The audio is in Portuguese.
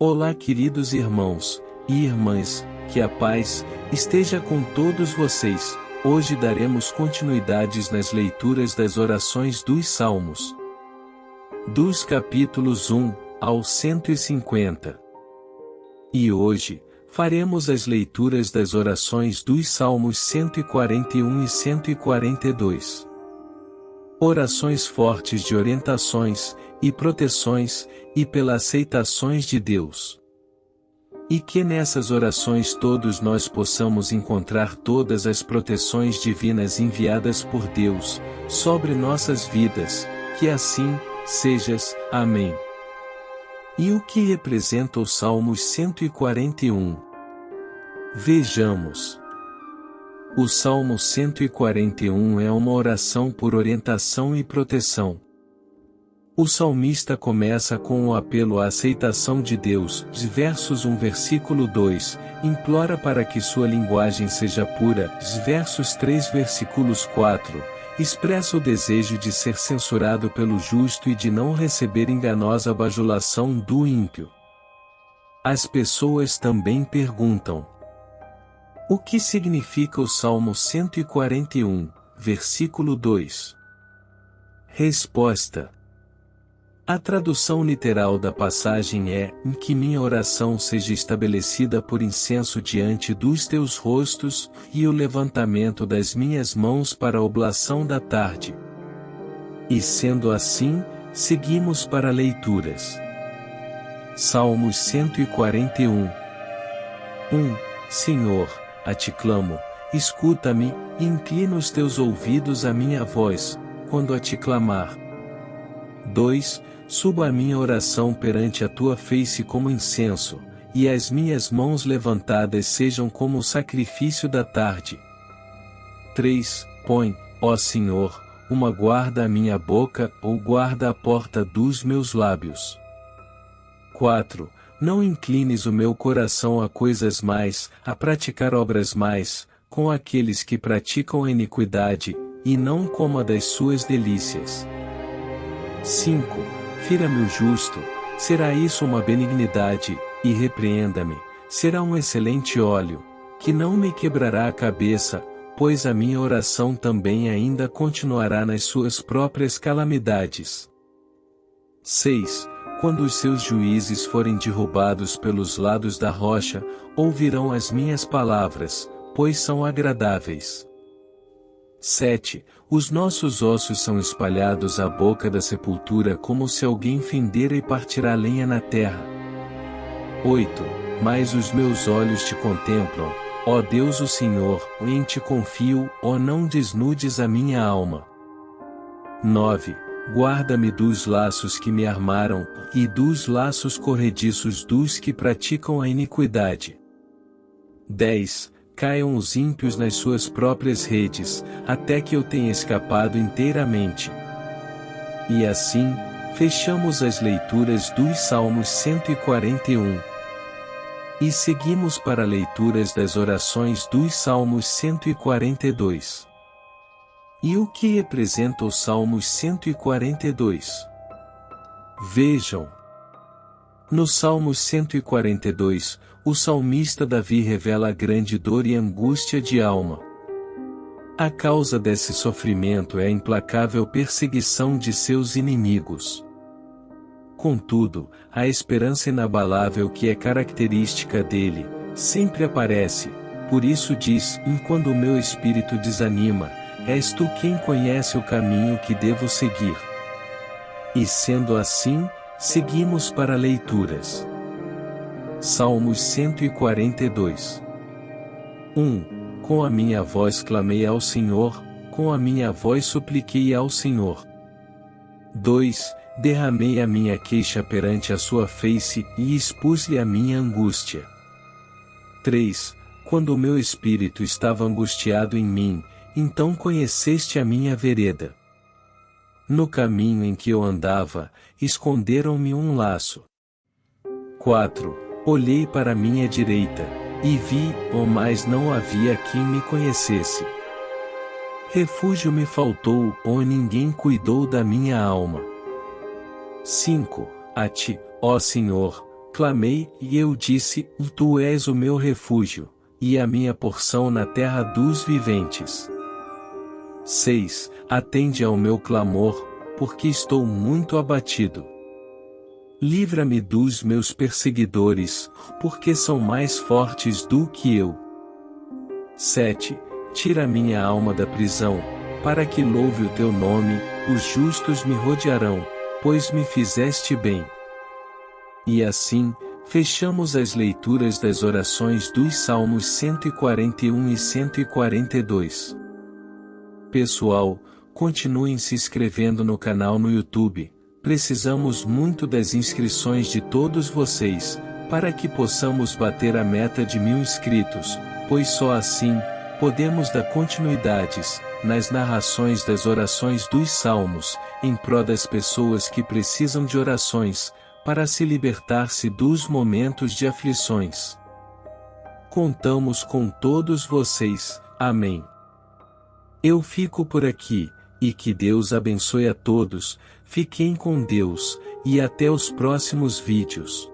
Olá, queridos irmãos e irmãs, que a paz esteja com todos vocês. Hoje daremos continuidades nas leituras das orações dos Salmos. Dos capítulos 1 ao 150. E hoje, faremos as leituras das orações dos Salmos 141 e 142. Orações fortes de orientações, e proteções, e pelas aceitações de Deus. E que nessas orações todos nós possamos encontrar todas as proteções divinas enviadas por Deus, sobre nossas vidas, que assim, sejas, amém. E o que representa o Salmos 141? Vejamos. O Salmo 141 é uma oração por orientação e proteção. O salmista começa com o apelo à aceitação de Deus, versos 1 versículo 2, implora para que sua linguagem seja pura, versos 3 versículos 4, expressa o desejo de ser censurado pelo justo e de não receber enganosa bajulação do ímpio. As pessoas também perguntam: O que significa o Salmo 141, versículo 2? Resposta: a tradução literal da passagem é: em que minha oração seja estabelecida por incenso diante dos teus rostos, e o levantamento das minhas mãos para a oblação da tarde. E sendo assim, seguimos para leituras. Salmos 141 1. Senhor, a ti clamo, escuta-me, e inclina os teus ouvidos à minha voz, quando a te clamar. 2 Suba a minha oração perante a tua face como incenso, e as minhas mãos levantadas sejam como o sacrifício da tarde. 3. Põe, ó Senhor, uma guarda à minha boca, ou guarda a porta dos meus lábios. 4. Não inclines o meu coração a coisas mais, a praticar obras mais, com aqueles que praticam a iniquidade, e não como a das suas delícias. 5 Fira-me o justo, será isso uma benignidade, e repreenda-me, será um excelente óleo, que não me quebrará a cabeça, pois a minha oração também ainda continuará nas suas próprias calamidades. 6. Quando os seus juízes forem derrubados pelos lados da rocha, ouvirão as minhas palavras, pois são agradáveis. 7. Os nossos ossos são espalhados à boca da sepultura como se alguém fendera e partirá lenha na terra. 8. Mas os meus olhos te contemplam, ó Deus o Senhor, em ti confio, ó não desnudes a minha alma. 9. Guarda-me dos laços que me armaram, e dos laços corrediços dos que praticam a iniquidade. 10 caiam os ímpios nas suas próprias redes, até que eu tenha escapado inteiramente. E assim, fechamos as leituras dos Salmos 141. E seguimos para leituras das orações dos Salmos 142. E o que representa os Salmos 142? Vejam. No Salmo 142, o salmista Davi revela a grande dor e angústia de alma. A causa desse sofrimento é a implacável perseguição de seus inimigos. Contudo, a esperança inabalável que é característica dele, sempre aparece, por isso diz: Enquanto o meu espírito desanima, és tu quem conhece o caminho que devo seguir. E sendo assim, Seguimos para leituras. Salmos 142 1. Com a minha voz clamei ao Senhor, com a minha voz supliquei ao Senhor. 2. Derramei a minha queixa perante a sua face e expus-lhe a minha angústia. 3. Quando o meu espírito estava angustiado em mim, então conheceste a minha vereda. No caminho em que eu andava, esconderam-me um laço. 4. Olhei para minha direita, e vi, oh mas não havia quem me conhecesse. Refúgio me faltou, oh ninguém cuidou da minha alma. 5. A ti, ó Senhor, clamei, e eu disse, Tu és o meu refúgio, e a minha porção na terra dos viventes. 6. Atende ao meu clamor, porque estou muito abatido. Livra-me dos meus perseguidores, porque são mais fortes do que eu. 7. Tira minha alma da prisão, para que louve o teu nome, os justos me rodearão, pois me fizeste bem. E assim, fechamos as leituras das orações dos Salmos 141 e 142. Pessoal, continuem se inscrevendo no canal no YouTube, precisamos muito das inscrições de todos vocês, para que possamos bater a meta de mil inscritos, pois só assim, podemos dar continuidades, nas narrações das orações dos Salmos, em prol das pessoas que precisam de orações, para se libertar-se dos momentos de aflições. Contamos com todos vocês, amém. Eu fico por aqui, e que Deus abençoe a todos, fiquem com Deus, e até os próximos vídeos.